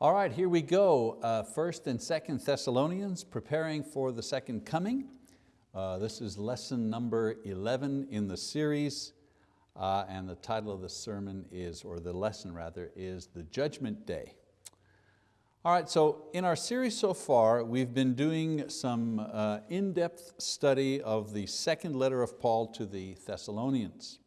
All right, here we go. Uh, First and Second Thessalonians, preparing for the second coming. Uh, this is lesson number 11 in the series, uh, and the title of the sermon is, or the lesson rather, is The Judgment Day. All right, so in our series so far, we've been doing some uh, in-depth study of the second letter of Paul to the Thessalonians.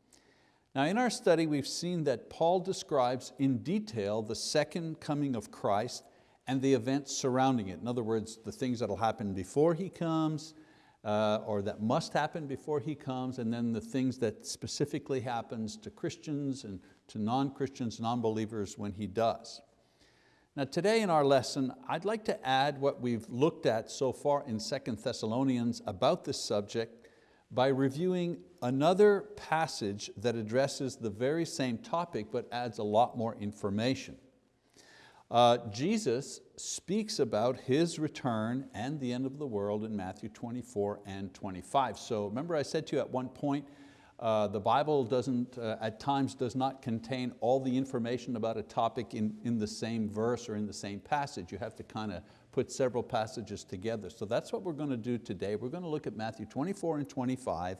Now in our study we've seen that Paul describes in detail the second coming of Christ and the events surrounding it. In other words, the things that will happen before He comes, uh, or that must happen before He comes, and then the things that specifically happens to Christians and to non-Christians, non-believers when He does. Now today in our lesson, I'd like to add what we've looked at so far in 2 Thessalonians about this subject by reviewing another passage that addresses the very same topic but adds a lot more information. Uh, Jesus speaks about His return and the end of the world in Matthew 24 and 25. So remember I said to you at one point, uh, the Bible doesn't, uh, at times does not contain all the information about a topic in, in the same verse or in the same passage. You have to kind of put several passages together. So that's what we're going to do today. We're going to look at Matthew 24 and 25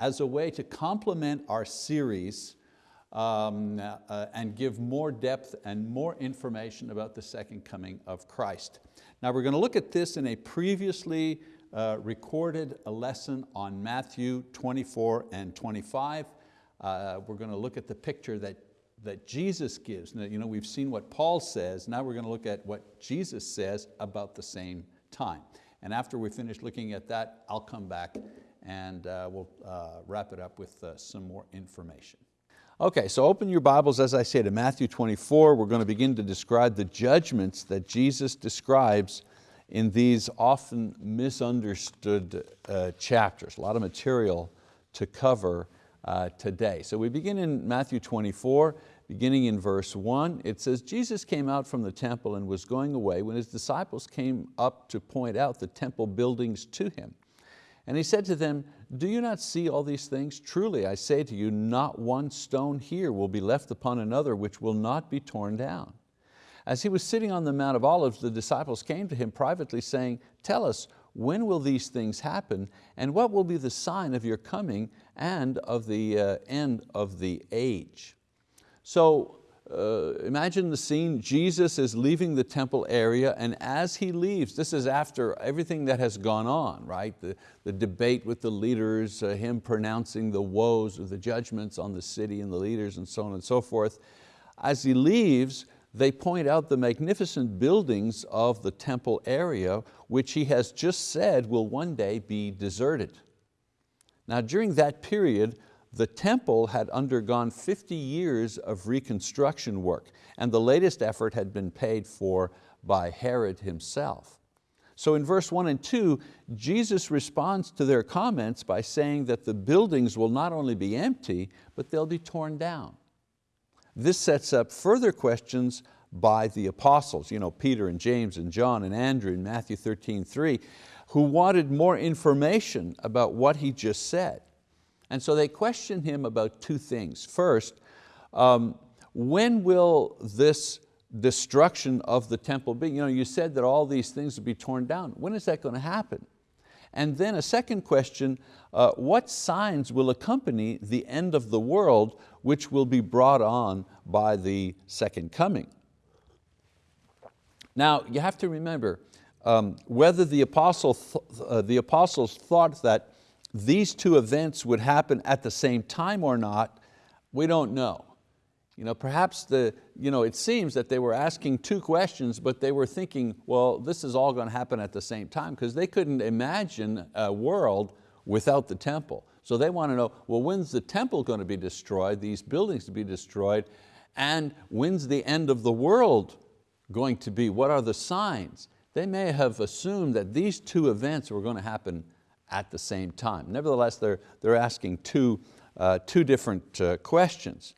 as a way to complement our series um, uh, and give more depth and more information about the second coming of Christ. Now we're going to look at this in a previously uh, recorded lesson on Matthew 24 and 25. Uh, we're going to look at the picture that that Jesus gives. Now, you know, we've seen what Paul says, now we're going to look at what Jesus says about the same time. And after we finish looking at that, I'll come back and uh, we'll uh, wrap it up with uh, some more information. Okay, so open your Bibles, as I say, to Matthew 24. We're going to begin to describe the judgments that Jesus describes in these often misunderstood uh, chapters. A lot of material to cover uh, today. So we begin in Matthew 24, beginning in verse one, it says, Jesus came out from the temple and was going away when his disciples came up to point out the temple buildings to him. And he said to them, do you not see all these things? Truly I say to you, not one stone here will be left upon another which will not be torn down. As he was sitting on the Mount of Olives, the disciples came to him privately saying, tell us, when will these things happen? And what will be the sign of your coming and of the uh, end of the age? So uh, imagine the scene, Jesus is leaving the temple area and as he leaves, this is after everything that has gone on, right? The, the debate with the leaders, uh, him pronouncing the woes or the judgments on the city and the leaders and so on and so forth. As he leaves, they point out the magnificent buildings of the temple area, which he has just said will one day be deserted. Now during that period, the temple had undergone 50 years of reconstruction work and the latest effort had been paid for by Herod himself. So in verse one and two, Jesus responds to their comments by saying that the buildings will not only be empty, but they'll be torn down. This sets up further questions by the apostles, you know, Peter and James and John and Andrew in Matthew 13, 3, who wanted more information about what he just said. And so they questioned him about two things. First, um, when will this destruction of the temple be? You, know, you said that all these things would be torn down. When is that going to happen? And then a second question, uh, what signs will accompany the end of the world which will be brought on by the second coming? Now you have to remember, um, whether the, apostle th uh, the apostles thought that these two events would happen at the same time or not, we don't know. You know, perhaps the, you know, it seems that they were asking two questions, but they were thinking, well, this is all going to happen at the same time because they couldn't imagine a world without the temple. So they want to know, well, when's the temple going to be destroyed, these buildings to be destroyed, and when's the end of the world going to be? What are the signs? They may have assumed that these two events were going to happen at the same time. Nevertheless, they're, they're asking two, uh, two different uh, questions.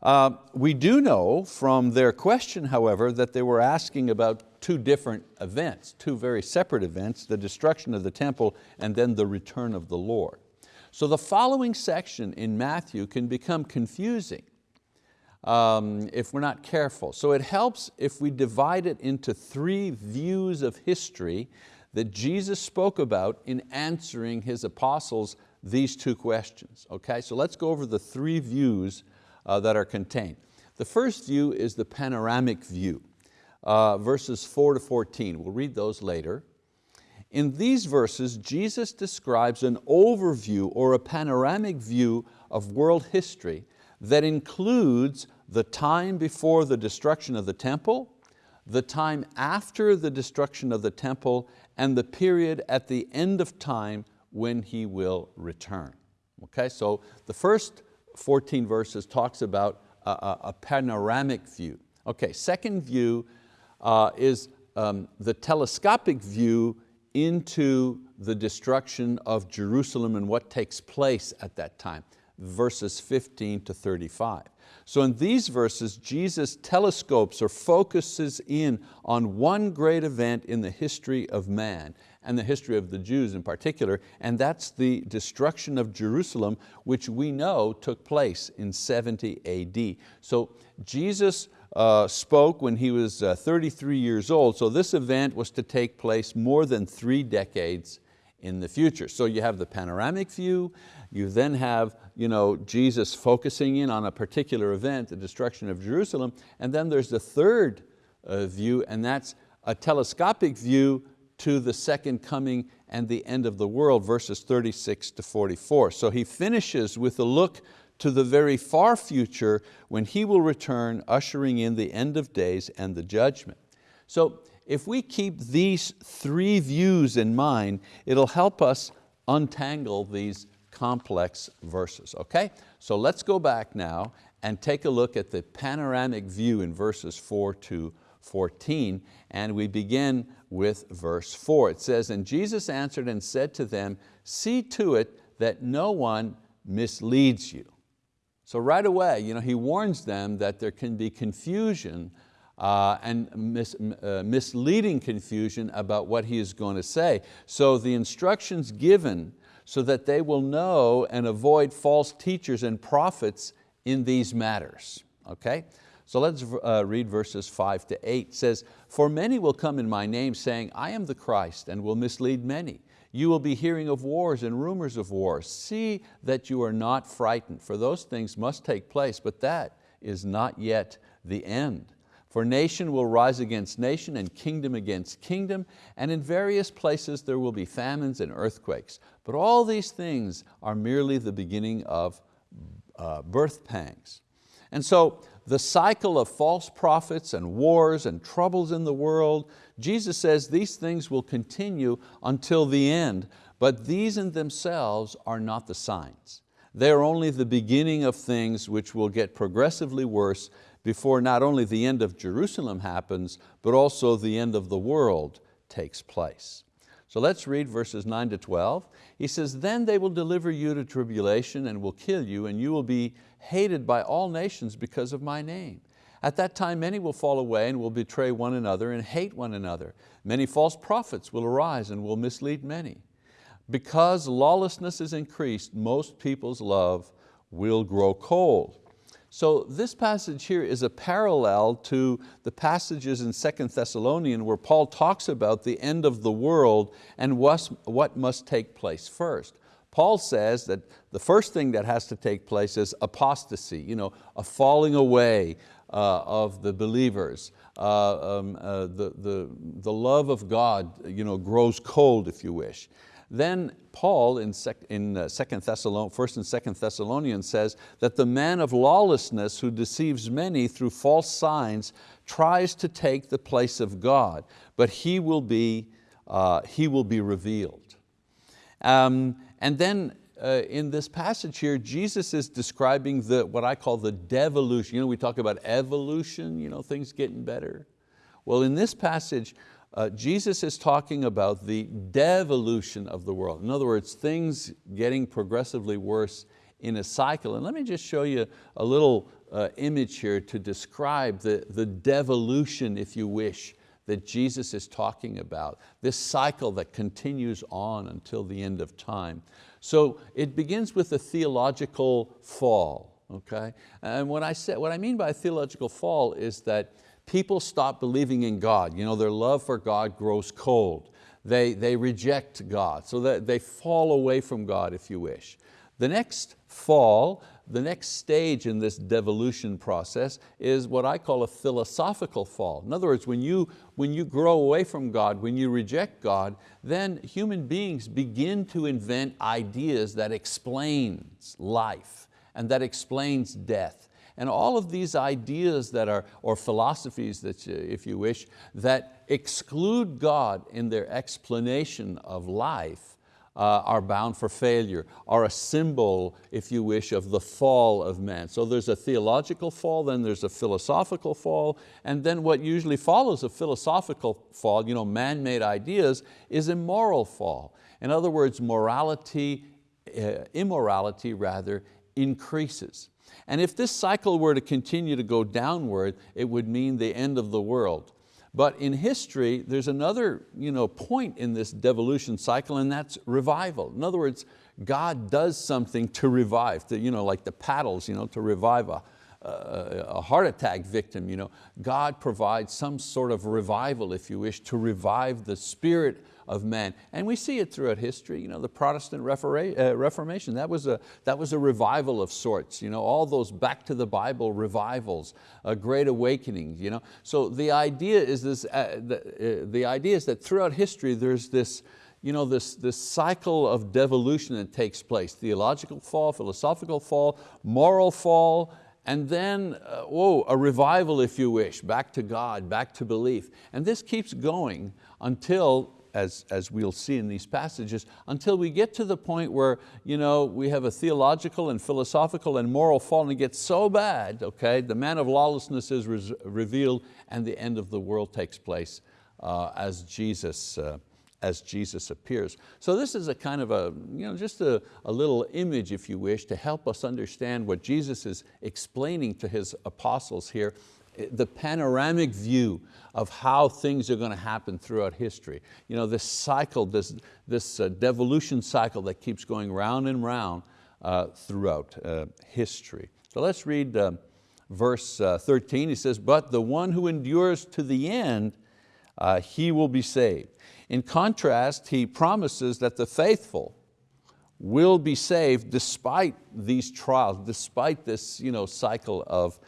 Uh, we do know from their question, however, that they were asking about two different events, two very separate events, the destruction of the temple and then the return of the Lord. So the following section in Matthew can become confusing um, if we're not careful. So it helps if we divide it into three views of history that Jesus spoke about in answering His apostles these two questions. Okay, so let's go over the three views uh, that are contained. The first view is the panoramic view, uh, verses four to 14. We'll read those later. In these verses, Jesus describes an overview or a panoramic view of world history that includes the time before the destruction of the temple, the time after the destruction of the temple, and the period at the end of time when He will return. Okay, so the first 14 verses talks about a, a panoramic view. Okay, second view uh, is um, the telescopic view into the destruction of Jerusalem and what takes place at that time, verses 15 to 35. So in these verses, Jesus telescopes or focuses in on one great event in the history of man and the history of the Jews in particular, and that's the destruction of Jerusalem, which we know took place in 70 AD. So Jesus uh, spoke when he was uh, 33 years old, so this event was to take place more than three decades in the future. So you have the panoramic view, you then have you know, Jesus focusing in on a particular event, the destruction of Jerusalem, and then there's the third uh, view, and that's a telescopic view to the second coming and the end of the world, verses 36 to 44. So he finishes with a look to the very far future when He will return, ushering in the end of days and the judgment. So if we keep these three views in mind, it'll help us untangle these complex verses, okay? So let's go back now and take a look at the panoramic view in verses four to 14, and we begin with verse four. It says, and Jesus answered and said to them, see to it that no one misleads you. So right away, you know, he warns them that there can be confusion uh, and mis uh, misleading confusion about what he is going to say. So the instructions given so that they will know and avoid false teachers and prophets in these matters. Okay? So let's uh, read verses five to eight. It says, for many will come in my name saying, I am the Christ and will mislead many. You will be hearing of wars and rumors of wars. See that you are not frightened, for those things must take place, but that is not yet the end. For nation will rise against nation and kingdom against kingdom, and in various places there will be famines and earthquakes. But all these things are merely the beginning of uh, birth pangs. And so the cycle of false prophets and wars and troubles in the world, Jesus says these things will continue until the end, but these in themselves are not the signs. They are only the beginning of things which will get progressively worse before not only the end of Jerusalem happens, but also the end of the world takes place. So let's read verses 9 to 12. He says, then they will deliver you to tribulation and will kill you, and you will be hated by all nations because of my name. At that time many will fall away and will betray one another and hate one another. Many false prophets will arise and will mislead many. Because lawlessness is increased, most people's love will grow cold. So this passage here is a parallel to the passages in Second Thessalonian where Paul talks about the end of the world and what must take place first. Paul says that the first thing that has to take place is apostasy, you know, a falling away uh, of the believers. Uh, um, uh, the, the, the love of God you know, grows cold, if you wish. Then Paul in, sec, in uh, second Thessalon, 1st and 2nd Thessalonians says that the man of lawlessness who deceives many through false signs tries to take the place of God, but he will be, uh, he will be revealed. Um, and then uh, in this passage here, Jesus is describing the, what I call the devolution. You know, we talk about evolution, you know, things getting better. Well, in this passage, uh, Jesus is talking about the devolution of the world. In other words, things getting progressively worse in a cycle. And let me just show you a little uh, image here to describe the, the devolution, if you wish, that Jesus is talking about, this cycle that continues on until the end of time. So it begins with a theological fall, okay? And what I, say, what I mean by a theological fall is that people stop believing in God. You know, their love for God grows cold. They, they reject God, so that they fall away from God, if you wish. The next fall, the next stage in this devolution process is what I call a philosophical fall. In other words, when you, when you grow away from God, when you reject God, then human beings begin to invent ideas that explains life and that explains death. And all of these ideas that are, or philosophies that you, if you wish, that exclude God in their explanation of life uh, are bound for failure, are a symbol, if you wish, of the fall of man. So there's a theological fall, then there's a philosophical fall, and then what usually follows a philosophical fall, you know, man-made ideas, is a moral fall. In other words, morality, uh, immorality rather, increases. And if this cycle were to continue to go downward, it would mean the end of the world. But in history, there's another you know, point in this devolution cycle and that's revival. In other words, God does something to revive, to, you know, like the paddles, you know, to revive a, a heart attack victim. You know, God provides some sort of revival, if you wish, to revive the spirit of man. And we see it throughout history, you know, the Protestant uh, Reformation, that was, a, that was a revival of sorts, you know, all those back to the Bible revivals, a great awakening. You know? So the idea is, this, uh, the, uh, the idea is that throughout history there's this, you know, this, this cycle of devolution that takes place, theological fall, philosophical fall, moral fall, and then, uh, whoa, a revival if you wish, back to God, back to belief. And this keeps going until as, as we'll see in these passages, until we get to the point where you know, we have a theological and philosophical and moral fall and it gets so bad, okay, the man of lawlessness is re revealed and the end of the world takes place uh, as Jesus uh, as Jesus appears. So this is a kind of a, you know, just a, a little image, if you wish, to help us understand what Jesus is explaining to His apostles here the panoramic view of how things are going to happen throughout history. You know, this cycle, this, this uh, devolution cycle that keeps going round and round uh, throughout uh, history. So let's read uh, verse uh, 13. He says, but the one who endures to the end, uh, he will be saved. In contrast, he promises that the faithful will be saved despite these trials, despite this you know, cycle of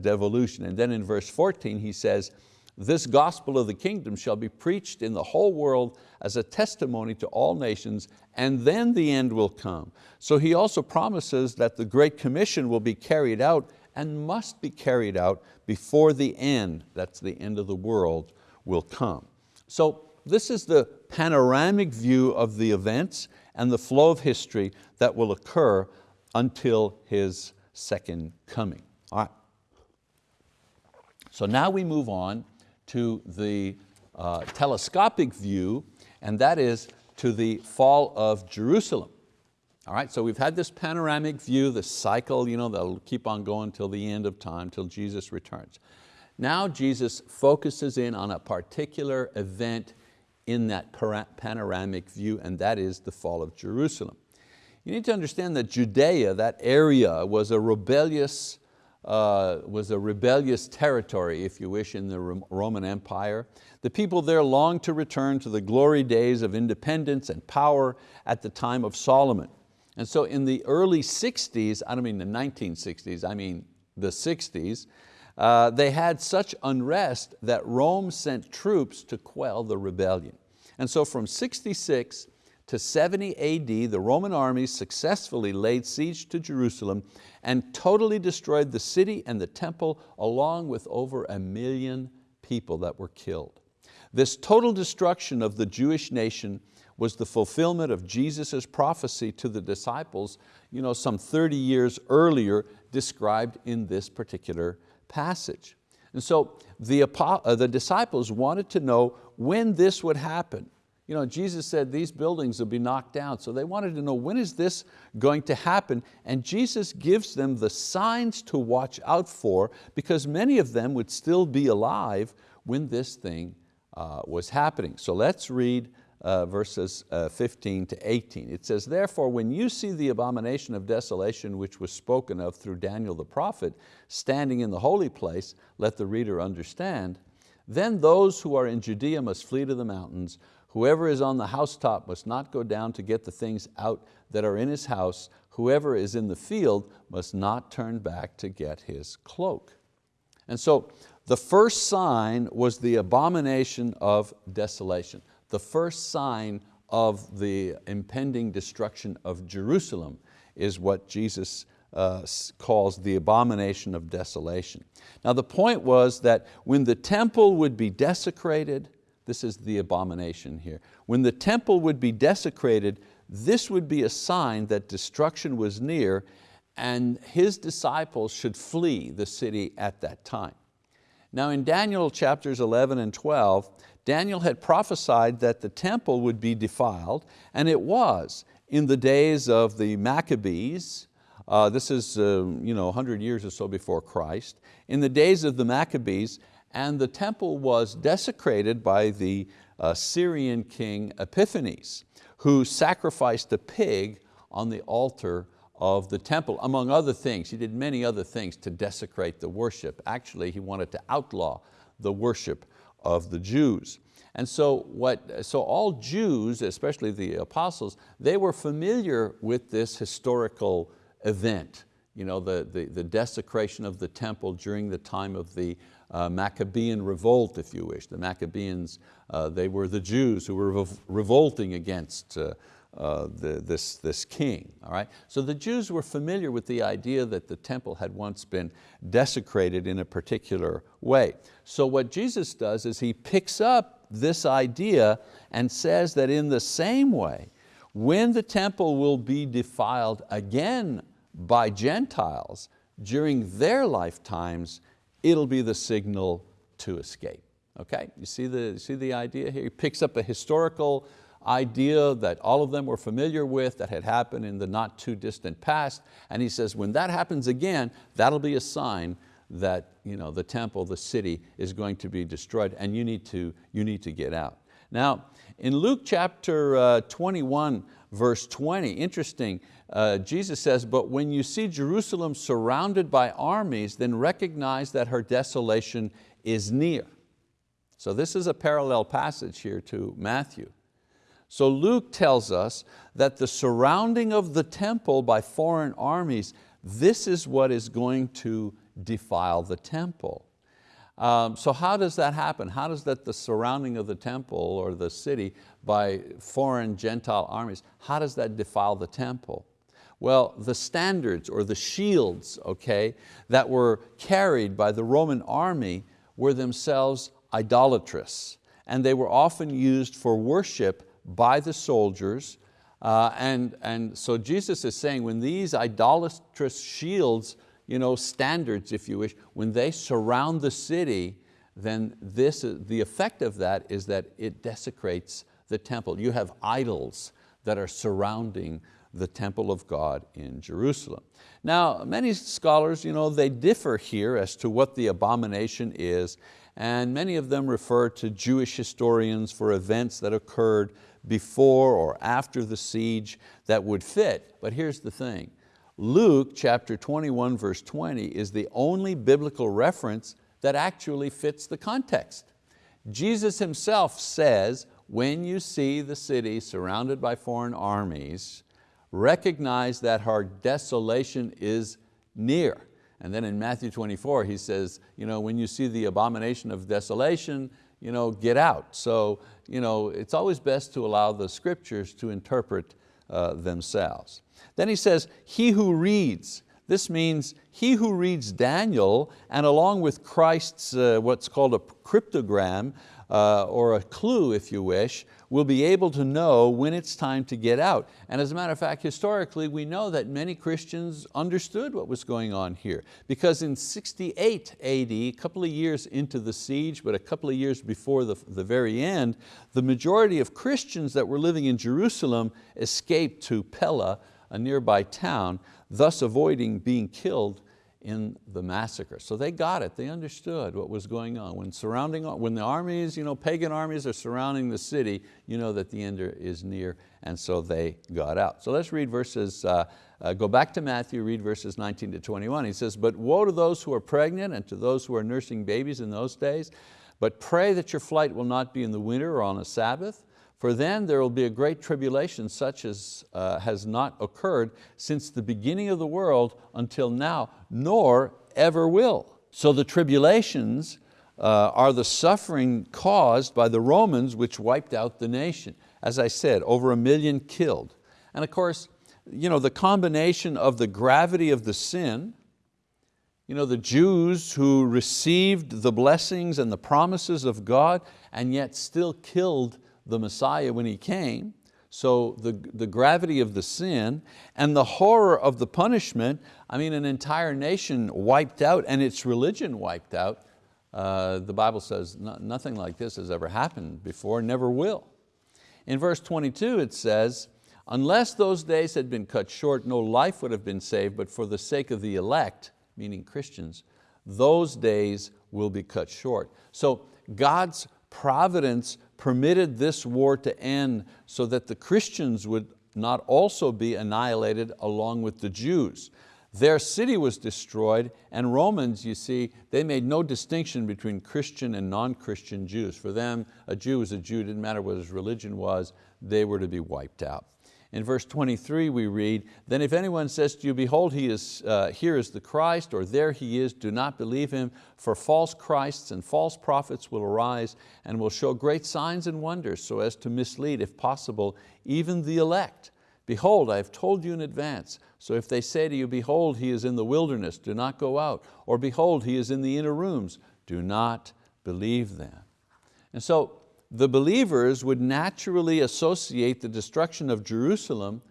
devolution. And then in verse 14 he says, this gospel of the kingdom shall be preached in the whole world as a testimony to all nations, and then the end will come. So he also promises that the Great Commission will be carried out and must be carried out before the end, that's the end of the world, will come. So this is the panoramic view of the events and the flow of history that will occur until His second coming. All right. So now we move on to the uh, telescopic view, and that is to the fall of Jerusalem. All right, so we've had this panoramic view, the cycle you know, that'll keep on going till the end of time, till Jesus returns. Now Jesus focuses in on a particular event in that panoramic view, and that is the fall of Jerusalem. You need to understand that Judea, that area, was a rebellious uh, was a rebellious territory, if you wish, in the Roman Empire. The people there longed to return to the glory days of independence and power at the time of Solomon. And so in the early 60s, I don't mean the 1960s, I mean the 60s, uh, they had such unrest that Rome sent troops to quell the rebellion. And so from 66 to 70 AD, the Roman armies successfully laid siege to Jerusalem and totally destroyed the city and the temple along with over a million people that were killed. This total destruction of the Jewish nation was the fulfillment of Jesus' prophecy to the disciples you know, some 30 years earlier described in this particular passage. And so the, uh, the disciples wanted to know when this would happen. You know, Jesus said these buildings will be knocked down, so they wanted to know when is this going to happen, and Jesus gives them the signs to watch out for because many of them would still be alive when this thing uh, was happening. So let's read uh, verses uh, 15 to 18. It says, therefore when you see the abomination of desolation which was spoken of through Daniel the prophet standing in the holy place, let the reader understand, then those who are in Judea must flee to the mountains. Whoever is on the housetop must not go down to get the things out that are in his house. Whoever is in the field must not turn back to get his cloak. And so the first sign was the abomination of desolation. The first sign of the impending destruction of Jerusalem is what Jesus uh, calls the abomination of desolation. Now the point was that when the temple would be desecrated, this is the abomination here, when the temple would be desecrated, this would be a sign that destruction was near and his disciples should flee the city at that time. Now in Daniel chapters 11 and 12, Daniel had prophesied that the temple would be defiled, and it was in the days of the Maccabees, uh, this is uh, you know, 100 years or so before Christ, in the days of the Maccabees, and the temple was desecrated by the uh, Syrian king Epiphanes, who sacrificed a pig on the altar of the temple, among other things. He did many other things to desecrate the worship. Actually, he wanted to outlaw the worship of the Jews. And so, what, so all Jews, especially the apostles, they were familiar with this historical event, you know, the, the, the desecration of the temple during the time of the uh, Maccabean revolt, if you wish. The Maccabeans, uh, they were the Jews who were revolting against uh, uh, the, this, this king. All right? So the Jews were familiar with the idea that the temple had once been desecrated in a particular way. So what Jesus does is he picks up this idea and says that in the same way, when the temple will be defiled again by Gentiles during their lifetimes, it'll be the signal to escape. Okay, you see the, see the idea here? He picks up a historical idea that all of them were familiar with that had happened in the not too distant past. And he says, when that happens again, that'll be a sign that you know, the temple, the city is going to be destroyed and you need to, you need to get out. Now, in Luke chapter uh, 21, verse 20, interesting, uh, Jesus says, but when you see Jerusalem surrounded by armies, then recognize that her desolation is near. So this is a parallel passage here to Matthew. So Luke tells us that the surrounding of the temple by foreign armies, this is what is going to defile the temple. Um, so how does that happen? How does that the surrounding of the temple or the city by foreign Gentile armies, how does that defile the temple? Well, the standards or the shields okay, that were carried by the Roman army were themselves idolatrous and they were often used for worship by the soldiers. Uh, and, and so Jesus is saying when these idolatrous shields, you know, standards if you wish, when they surround the city, then this, the effect of that is that it desecrates the temple. You have idols that are surrounding the temple of God in Jerusalem. Now, many scholars, you know, they differ here as to what the abomination is, and many of them refer to Jewish historians for events that occurred before or after the siege that would fit. But here's the thing, Luke chapter 21 verse 20 is the only biblical reference that actually fits the context. Jesus himself says, when you see the city surrounded by foreign armies, recognize that her desolation is near. And then in Matthew 24, he says, you know, when you see the abomination of desolation, you know, get out. So you know, it's always best to allow the scriptures to interpret uh, themselves. Then he says, he who reads, this means he who reads Daniel and along with Christ's uh, what's called a cryptogram uh, or a clue if you wish, will be able to know when it's time to get out. And as a matter of fact, historically, we know that many Christians understood what was going on here because in 68 AD, a couple of years into the siege, but a couple of years before the, the very end, the majority of Christians that were living in Jerusalem escaped to Pella, a nearby town, thus avoiding being killed in the massacre. So they got it, they understood what was going on. When, surrounding, when the armies, you know, pagan armies are surrounding the city, you know that the end is near, and so they got out. So let's read verses, uh, uh, go back to Matthew, read verses 19 to 21. He says, but woe to those who are pregnant and to those who are nursing babies in those days, but pray that your flight will not be in the winter or on a Sabbath, for then there will be a great tribulation such as uh, has not occurred since the beginning of the world until now, nor ever will. So the tribulations uh, are the suffering caused by the Romans which wiped out the nation. As I said, over a million killed. And of course, you know, the combination of the gravity of the sin, you know, the Jews who received the blessings and the promises of God and yet still killed the Messiah when He came, so the, the gravity of the sin and the horror of the punishment, I mean an entire nation wiped out and its religion wiped out. Uh, the Bible says nothing like this has ever happened before, never will. In verse 22 it says, unless those days had been cut short, no life would have been saved, but for the sake of the elect, meaning Christians, those days will be cut short. So God's providence permitted this war to end so that the Christians would not also be annihilated along with the Jews. Their city was destroyed and Romans, you see, they made no distinction between Christian and non-Christian Jews. For them, a Jew was a Jew, didn't matter what his religion was, they were to be wiped out. In verse 23 we read, then if anyone says to you, behold, he is, uh, here is the Christ, or there he is, do not believe him, for false Christs and false prophets will arise and will show great signs and wonders so as to mislead, if possible, even the elect. Behold, I have told you in advance. So if they say to you, behold, he is in the wilderness, do not go out. Or behold, he is in the inner rooms, do not believe them. And so the believers would naturally associate the destruction of Jerusalem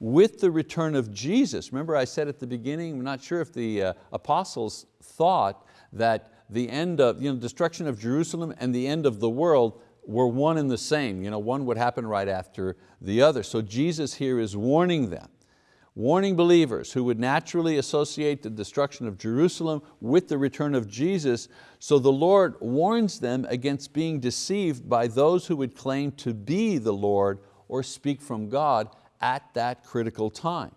with the return of Jesus. Remember I said at the beginning, I'm not sure if the uh, apostles thought that the end of, you know, destruction of Jerusalem and the end of the world were one and the same. You know, one would happen right after the other. So Jesus here is warning them warning believers who would naturally associate the destruction of Jerusalem with the return of Jesus, so the Lord warns them against being deceived by those who would claim to be the Lord or speak from God at that critical time.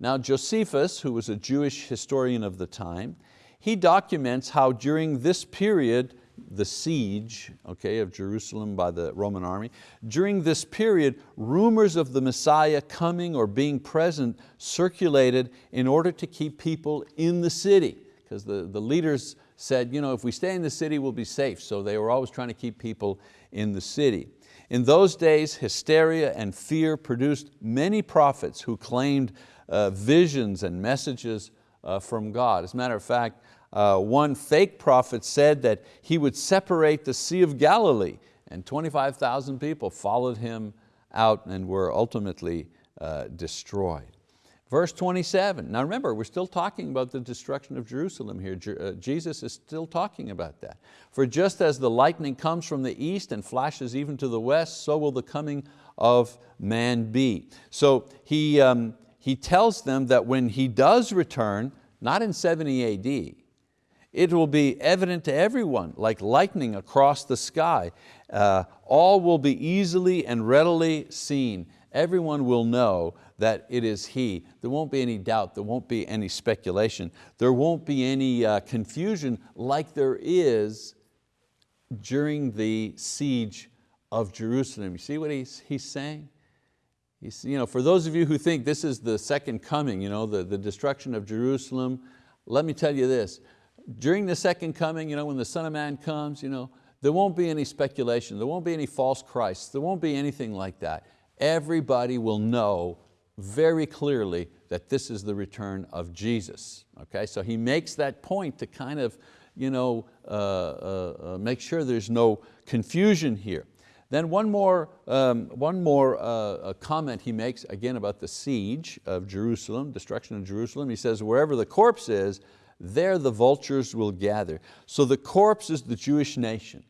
Now Josephus, who was a Jewish historian of the time, he documents how during this period the siege okay, of Jerusalem by the Roman army. During this period, rumors of the Messiah coming or being present circulated in order to keep people in the city, because the, the leaders said, you know, if we stay in the city, we'll be safe. So they were always trying to keep people in the city. In those days, hysteria and fear produced many prophets who claimed uh, visions and messages uh, from God. As a matter of fact, uh, one fake prophet said that he would separate the Sea of Galilee and 25,000 people followed him out and were ultimately uh, destroyed. Verse 27, now remember, we're still talking about the destruction of Jerusalem here. Je uh, Jesus is still talking about that. For just as the lightning comes from the east and flashes even to the west, so will the coming of man be. So he, um, he tells them that when he does return, not in 70 AD, it will be evident to everyone like lightning across the sky. Uh, all will be easily and readily seen. Everyone will know that it is He. There won't be any doubt, there won't be any speculation, there won't be any uh, confusion like there is during the siege of Jerusalem. You see what he's, he's saying? He's, you know, for those of you who think this is the second coming, you know, the, the destruction of Jerusalem, let me tell you this, during the second coming, you know, when the Son of Man comes, you know, there won't be any speculation, there won't be any false Christs, there won't be anything like that. Everybody will know very clearly that this is the return of Jesus. Okay, so he makes that point to kind of you know, uh, uh, uh, make sure there's no confusion here. Then one more, um, one more uh, comment he makes, again about the siege of Jerusalem, destruction of Jerusalem. He says, wherever the corpse is, there the vultures will gather. So the corpse is the Jewish nation.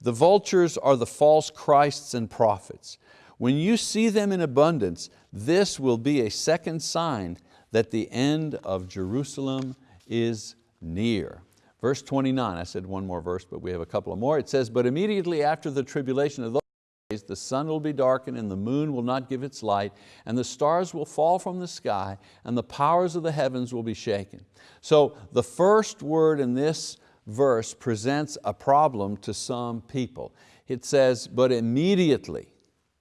The vultures are the false Christs and prophets. When you see them in abundance, this will be a second sign that the end of Jerusalem is near. Verse 29, I said one more verse, but we have a couple of more. It says, but immediately after the tribulation of those the sun will be darkened and the moon will not give its light and the stars will fall from the sky and the powers of the heavens will be shaken. So the first word in this verse presents a problem to some people. It says, but immediately,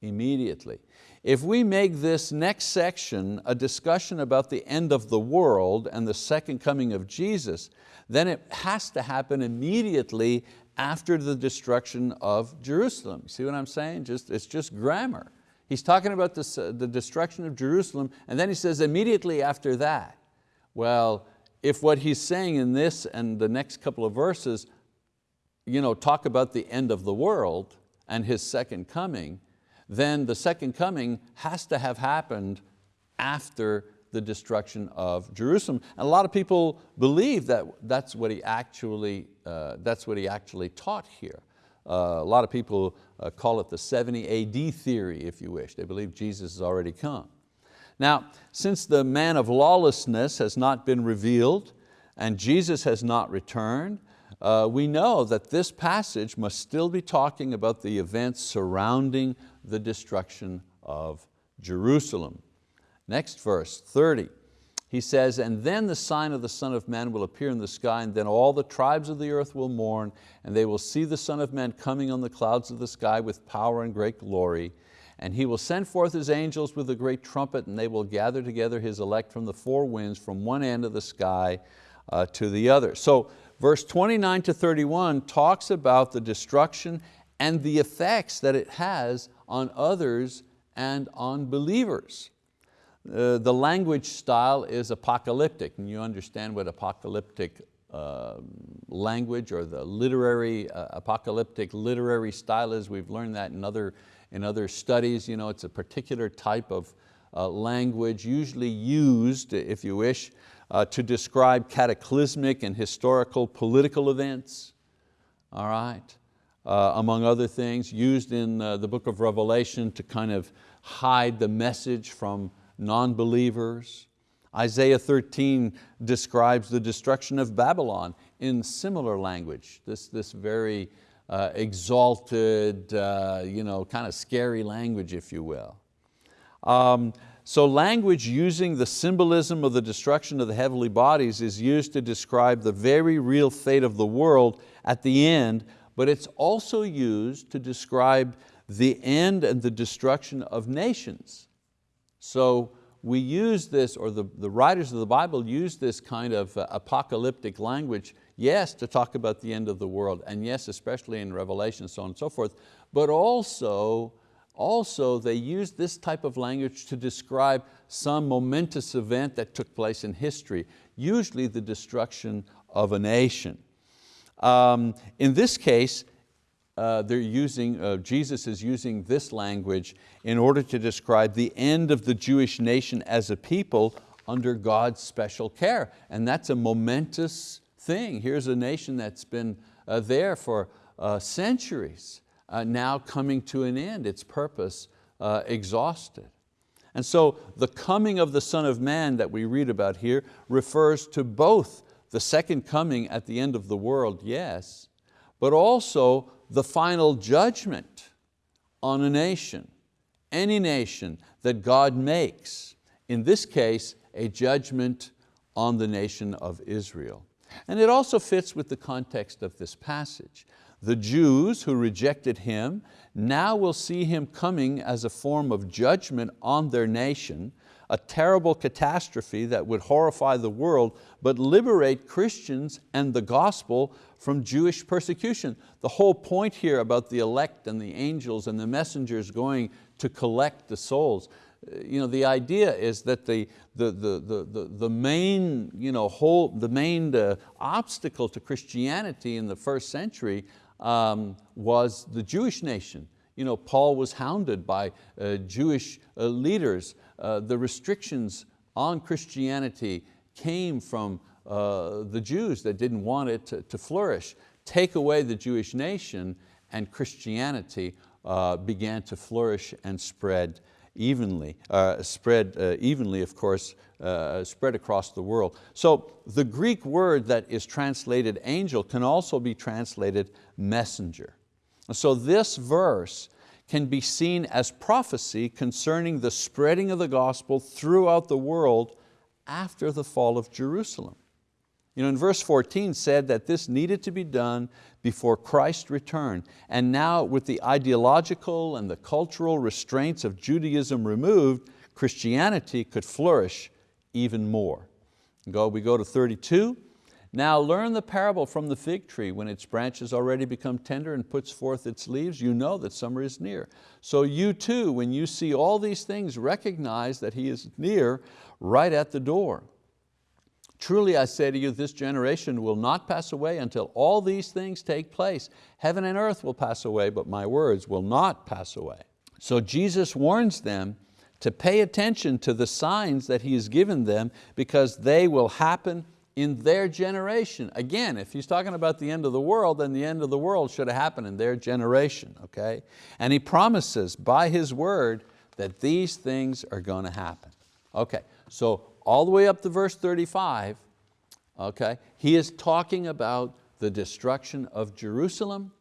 immediately. If we make this next section a discussion about the end of the world and the second coming of Jesus, then it has to happen immediately after the destruction of Jerusalem. See what I'm saying? Just, it's just grammar. He's talking about this, uh, the destruction of Jerusalem and then he says immediately after that. Well, if what he's saying in this and the next couple of verses you know, talk about the end of the world and His second coming, then the second coming has to have happened after the destruction of Jerusalem. And a lot of people believe that that's what he actually, uh, that's what he actually taught here. Uh, a lot of people uh, call it the 70 AD theory, if you wish. They believe Jesus has already come. Now, since the man of lawlessness has not been revealed and Jesus has not returned, uh, we know that this passage must still be talking about the events surrounding the destruction of Jerusalem. Next verse, 30. He says, and then the sign of the Son of Man will appear in the sky, and then all the tribes of the earth will mourn, and they will see the Son of Man coming on the clouds of the sky with power and great glory. And He will send forth His angels with a great trumpet, and they will gather together His elect from the four winds, from one end of the sky uh, to the other. So verse 29 to 31 talks about the destruction and the effects that it has on others and on believers. Uh, the language style is apocalyptic, and you understand what apocalyptic uh, language or the literary, uh, apocalyptic literary style is. We've learned that in other, in other studies. You know, it's a particular type of uh, language, usually used, if you wish, uh, to describe cataclysmic and historical political events, all right? Among other things, used in the book of Revelation to kind of hide the message from non-believers. Isaiah 13 describes the destruction of Babylon in similar language, this, this very uh, exalted, uh, you know, kind of scary language, if you will. Um, so language using the symbolism of the destruction of the heavenly bodies is used to describe the very real fate of the world at the end, but it's also used to describe the end and the destruction of nations. So we use this, or the, the writers of the Bible use this kind of uh, apocalyptic language, yes, to talk about the end of the world, and yes, especially in Revelation, so on and so forth, but also also, they use this type of language to describe some momentous event that took place in history, usually the destruction of a nation. Um, in this case, uh, they're using, uh, Jesus is using this language in order to describe the end of the Jewish nation as a people under God's special care. And that's a momentous thing. Here's a nation that's been uh, there for uh, centuries uh, now coming to an end, its purpose uh, exhausted. And so the coming of the Son of Man that we read about here refers to both the second coming at the end of the world, yes, but also the final judgment on a nation, any nation that God makes. In this case, a judgment on the nation of Israel. And it also fits with the context of this passage. The Jews who rejected Him now will see Him coming as a form of judgment on their nation, a terrible catastrophe that would horrify the world, but liberate Christians and the gospel from Jewish persecution. The whole point here about the elect and the angels and the messengers going to collect the souls, you know, the idea is that the, the, the, the, the main, you know, whole, the main uh, obstacle to Christianity in the first century um, was the Jewish nation. You know, Paul was hounded by uh, Jewish uh, leaders. Uh, the restrictions on Christianity came from uh, the Jews that didn't want it to, to, flourish. Take away the Jewish nation and Christianity uh, began to flourish and spread evenly, uh, spread uh, evenly, of course, uh, spread across the world. So the Greek word that is translated angel can also be translated messenger. So this verse can be seen as prophecy concerning the spreading of the gospel throughout the world after the fall of Jerusalem. You know, in verse 14 said that this needed to be done before Christ returned. And now with the ideological and the cultural restraints of Judaism removed, Christianity could flourish even more. Go, we go to 32. Now learn the parable from the fig tree. When its branches already become tender and puts forth its leaves, you know that summer is near. So you too, when you see all these things, recognize that He is near, right at the door. Truly I say to you, this generation will not pass away until all these things take place. Heaven and earth will pass away, but my words will not pass away. So Jesus warns them to pay attention to the signs that He has given them because they will happen in their generation. Again, if he's talking about the end of the world, then the end of the world should have happened in their generation, okay? And he promises by his word that these things are going to happen. Okay, so all the way up to verse 35, okay, he is talking about the destruction of Jerusalem,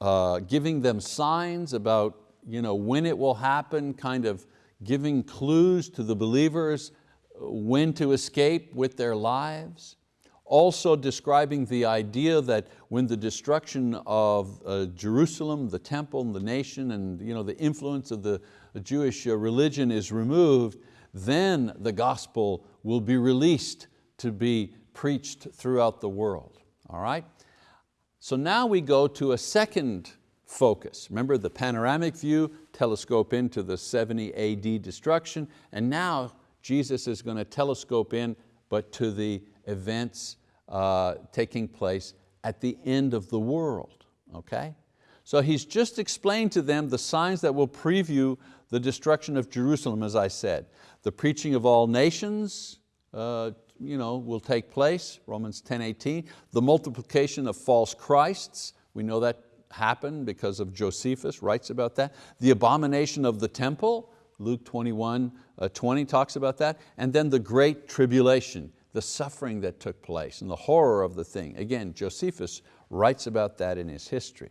uh, giving them signs about you know, when it will happen, kind of giving clues to the believers when to escape with their lives. Also describing the idea that when the destruction of uh, Jerusalem, the temple, and the nation, and you know, the influence of the Jewish uh, religion is removed, then the gospel will be released to be preached throughout the world. All right? So now we go to a second focus. Remember the panoramic view, telescope into the 70 AD destruction, and now Jesus is going to telescope in, but to the events uh, taking place at the end of the world, okay? So he's just explained to them the signs that will preview the destruction of Jerusalem, as I said. The preaching of all nations uh, you know, will take place, Romans 10, 18. The multiplication of false Christs, we know that happened because of Josephus, writes about that. The abomination of the temple, Luke 21, uh, Uh, 20 talks about that. And then the great tribulation, the suffering that took place and the horror of the thing. Again, Josephus writes about that in his history.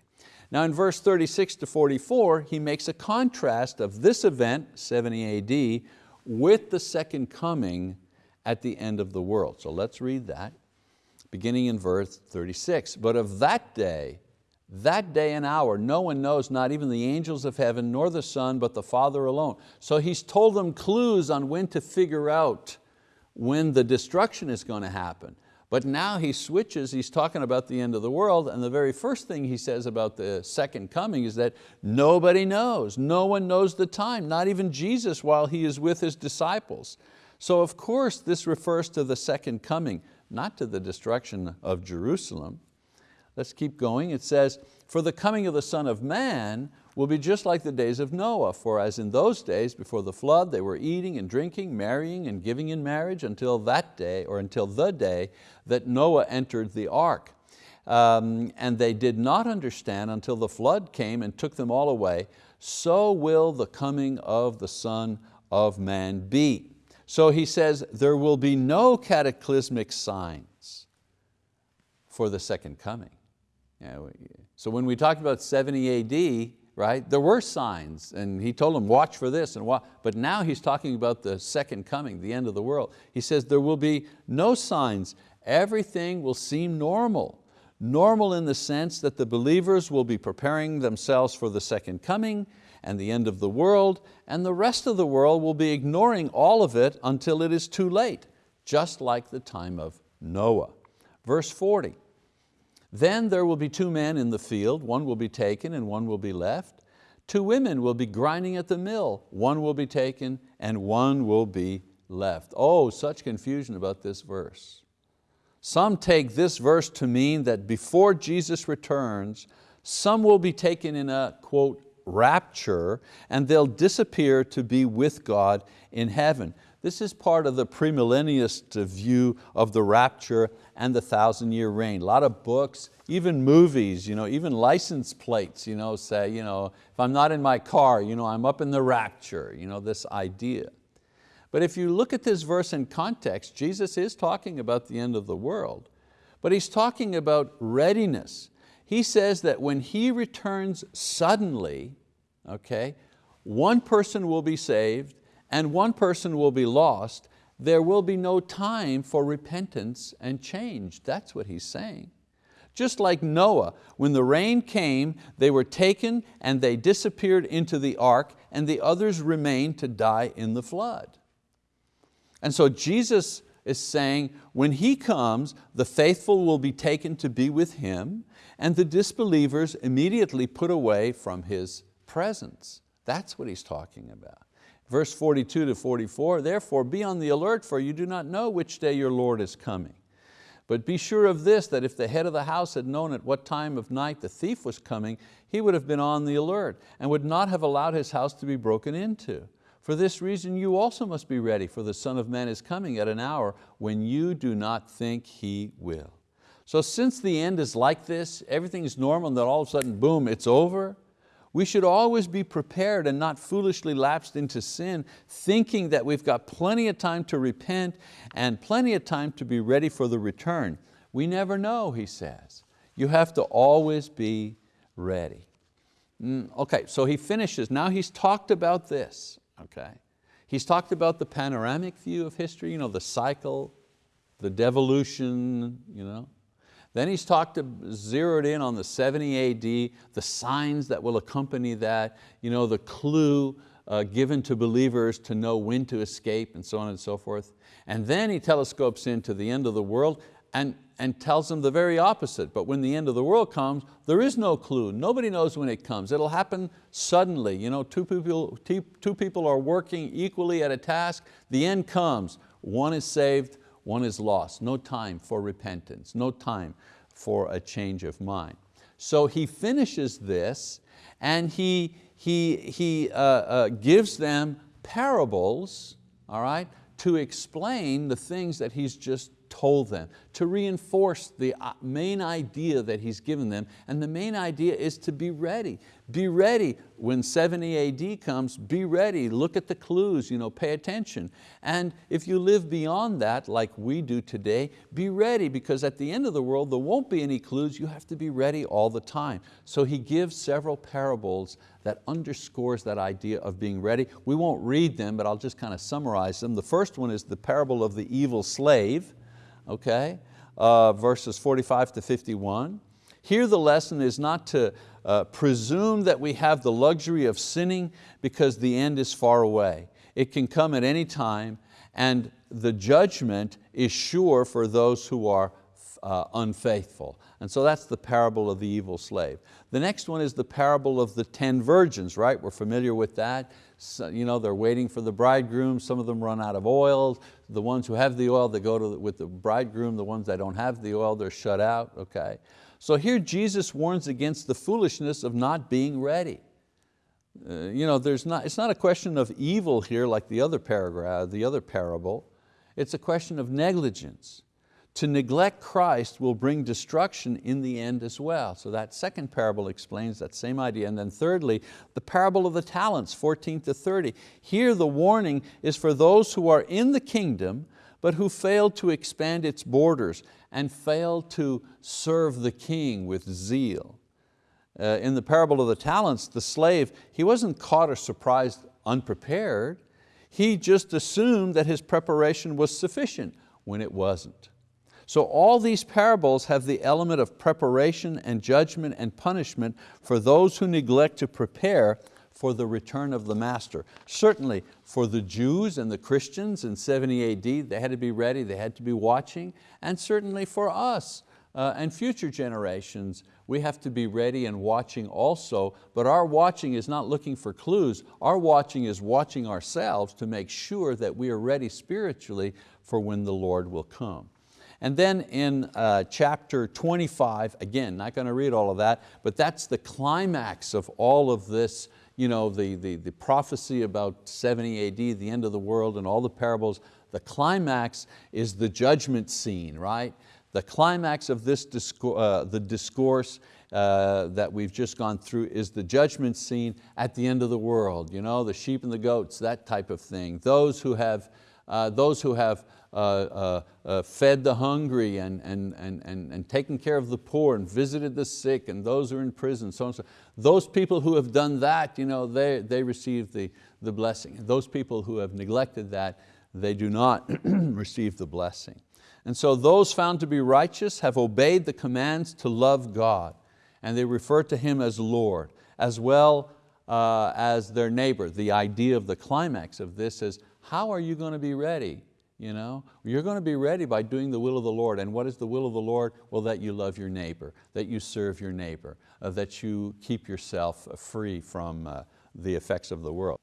Now in verse 36 to 44, he makes a contrast of this event, 70 AD, with the second coming at the end of the world. So let's read that, beginning in verse 36. But of that day, that day and hour, no one knows, not even the angels of heaven, nor the Son, but the Father alone. So he's told them clues on when to figure out when the destruction is going to happen. But now he switches, he's talking about the end of the world, and the very first thing he says about the second coming is that nobody knows, no one knows the time, not even Jesus while he is with his disciples. So of course this refers to the second coming, not to the destruction of Jerusalem. Let's keep going. It says, for the coming of the Son of Man will be just like the days of Noah, for as in those days before the flood they were eating and drinking, marrying and giving in marriage until that day, or until the day that Noah entered the ark. Um, and they did not understand until the flood came and took them all away, so will the coming of the Son of Man be. So he says, there will be no cataclysmic signs for the second coming. So when we talked about 70 AD, right, there were signs and he told them watch for this and watch, but now he's talking about the second coming, the end of the world. He says there will be no signs, everything will seem normal. Normal in the sense that the believers will be preparing themselves for the second coming and the end of the world, and the rest of the world will be ignoring all of it until it is too late, just like the time of Noah. Verse 40, then there will be two men in the field, one will be taken and one will be left. Two women will be grinding at the mill, one will be taken and one will be left. Oh, such confusion about this verse. Some take this verse to mean that before Jesus returns, some will be taken in a, quote, rapture, and they'll disappear to be with God in heaven. This is part of the premillennialist view of the rapture and the thousand year reign. A lot of books, even movies, you know, even license plates you know, say, you know, if I'm not in my car, you know, I'm up in the rapture, you know, this idea. But if you look at this verse in context, Jesus is talking about the end of the world, but He's talking about readiness. He says that when He returns suddenly, okay, one person will be saved and one person will be lost, there will be no time for repentance and change. That's what he's saying. Just like Noah, when the rain came, they were taken and they disappeared into the ark and the others remained to die in the flood. And so Jesus is saying, when He comes, the faithful will be taken to be with Him and the disbelievers immediately put away from His presence. That's what He's talking about. Verse 42 to 44, therefore be on the alert for you do not know which day your Lord is coming. But be sure of this, that if the head of the house had known at what time of night the thief was coming, he would have been on the alert and would not have allowed his house to be broken into. For this reason you also must be ready, for the Son of Man is coming at an hour when you do not think He will. So since the end is like this, everything's normal and then all of a sudden, boom, it's over, we should always be prepared and not foolishly lapsed into sin, thinking that we've got plenty of time to repent and plenty of time to be ready for the return. We never know, he says. You have to always be ready. Mm, okay, so he finishes. Now he's talked about this. Okay. He's talked about the panoramic view of history, you know, the cycle, the devolution, you know, then he's talked, to, zeroed in on the 70 AD, the signs that will accompany that, you know, the clue uh, given to believers to know when to escape and so on and so forth. And then he telescopes into the end of the world and, and tells them the very opposite. But when the end of the world comes, there is no clue. Nobody knows when it comes. It'll happen suddenly. You know, two, people, two people are working equally at a task. The end comes. One is saved, one is lost, no time for repentance, no time for a change of mind. So he finishes this and he, he, he uh, uh, gives them parables, all right, to explain the things that he's just told them, to reinforce the uh, main idea that he's given them. And the main idea is to be ready. Be ready when 70 AD comes, be ready, look at the clues, you know, pay attention. And if you live beyond that, like we do today, be ready because at the end of the world, there won't be any clues, you have to be ready all the time. So he gives several parables that underscores that idea of being ready. We won't read them, but I'll just kind of summarize them. The first one is the parable of the evil slave okay? Uh, verses 45 to 51. Here the lesson is not to uh, presume that we have the luxury of sinning because the end is far away. It can come at any time and the judgment is sure for those who are uh, unfaithful. And so that's the parable of the evil slave. The next one is the parable of the 10 virgins, right? We're familiar with that. So, you know, they're waiting for the bridegroom, some of them run out of oil. The ones who have the oil, they go to the, with the bridegroom. The ones that don't have the oil, they're shut out, okay? So here Jesus warns against the foolishness of not being ready. Uh, you know, there's not, it's not a question of evil here like the other paragraph, the other parable. It's a question of negligence. To neglect Christ will bring destruction in the end as well. So that second parable explains that same idea. And then thirdly, the parable of the talents, 14 to 30. Here the warning is for those who are in the kingdom, but who failed to expand its borders and failed to serve the king with zeal. Uh, in the parable of the talents, the slave, he wasn't caught or surprised unprepared. He just assumed that his preparation was sufficient when it wasn't. So all these parables have the element of preparation and judgment and punishment for those who neglect to prepare for the return of the master. Certainly for the Jews and the Christians in 70 AD, they had to be ready, they had to be watching, and certainly for us uh, and future generations, we have to be ready and watching also, but our watching is not looking for clues, our watching is watching ourselves to make sure that we are ready spiritually for when the Lord will come. And then in uh, chapter 25, again, not going to read all of that, but that's the climax of all of this you know, the, the, the prophecy about 70 AD, the end of the world and all the parables, the climax is the judgment scene, right? The climax of this discourse, uh, the discourse uh, that we've just gone through is the judgment scene at the end of the world. You know, the sheep and the goats, that type of thing. Those who have, uh, those who have uh, uh, uh, fed the hungry and, and, and, and, and taken care of the poor and visited the sick and those who are in prison, so on so. Those people who have done that, you know, they, they receive the, the blessing. Those people who have neglected that, they do not receive the blessing. And so those found to be righteous have obeyed the commands to love God and they refer to Him as Lord, as well uh, as their neighbor. The idea of the climax of this is, how are you going to be ready? You know? You're going to be ready by doing the will of the Lord. And what is the will of the Lord? Well, that you love your neighbor, that you serve your neighbor, uh, that you keep yourself free from uh, the effects of the world.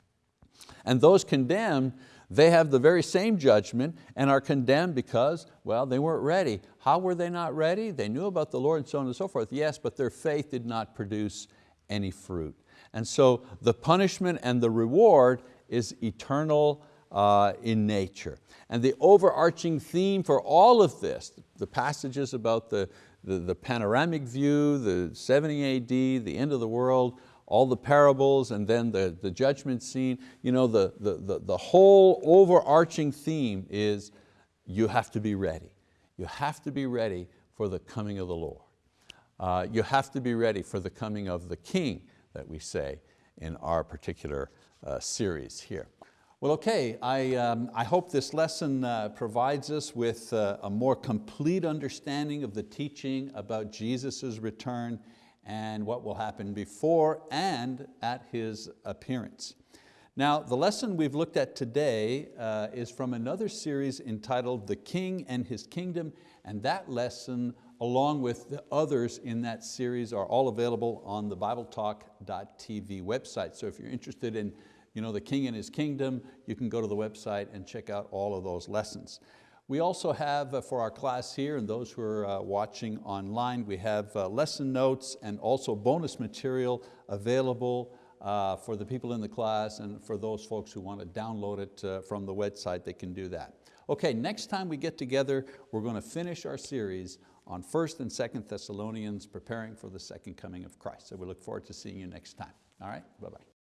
And those condemned, they have the very same judgment and are condemned because, well, they weren't ready. How were they not ready? They knew about the Lord and so on and so forth, yes, but their faith did not produce any fruit. And so the punishment and the reward is eternal uh, in nature. And the overarching theme for all of this, the passages about the, the, the panoramic view, the 70 AD, the end of the world, all the parables and then the, the judgment scene, you know, the, the, the, the whole overarching theme is you have to be ready. You have to be ready for the coming of the Lord. Uh, you have to be ready for the coming of the King that we say in our particular uh, series here. Well, okay, I, um, I hope this lesson uh, provides us with uh, a more complete understanding of the teaching about Jesus' return and what will happen before and at His appearance. Now, the lesson we've looked at today uh, is from another series entitled The King and His Kingdom, and that lesson, along with the others in that series, are all available on the BibleTalk.tv website. So if you're interested in you know, the King and His Kingdom, you can go to the website and check out all of those lessons. We also have uh, for our class here and those who are uh, watching online, we have uh, lesson notes and also bonus material available for the people in the class and for those folks who want to download it from the website, they can do that. Okay, next time we get together, we're going to finish our series on 1st and 2nd Thessalonians, preparing for the second coming of Christ. So we look forward to seeing you next time. All right, bye-bye.